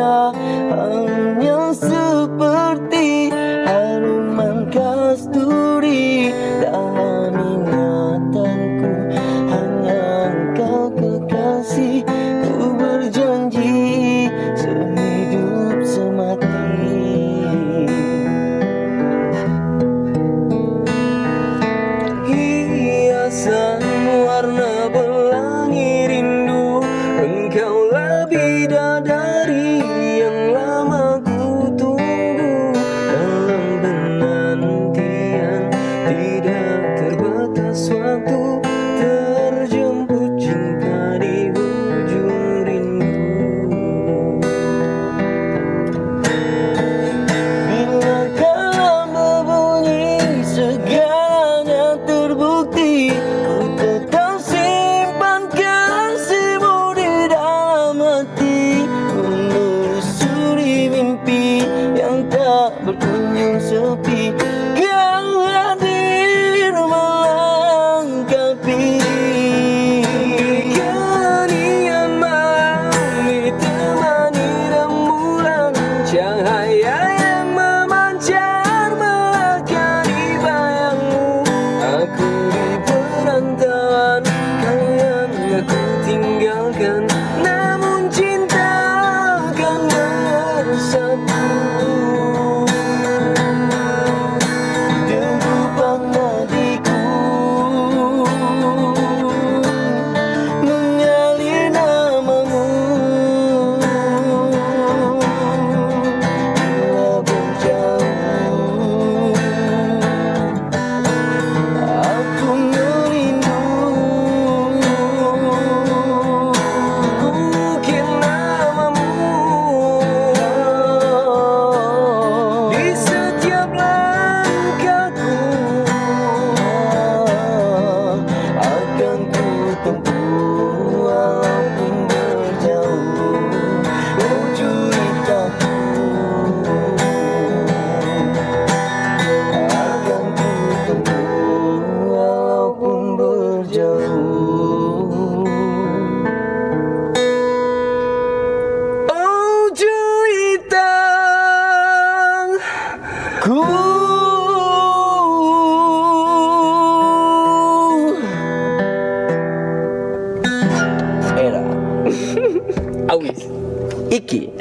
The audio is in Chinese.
đã hằng nhớ to be. Aku ingin iki.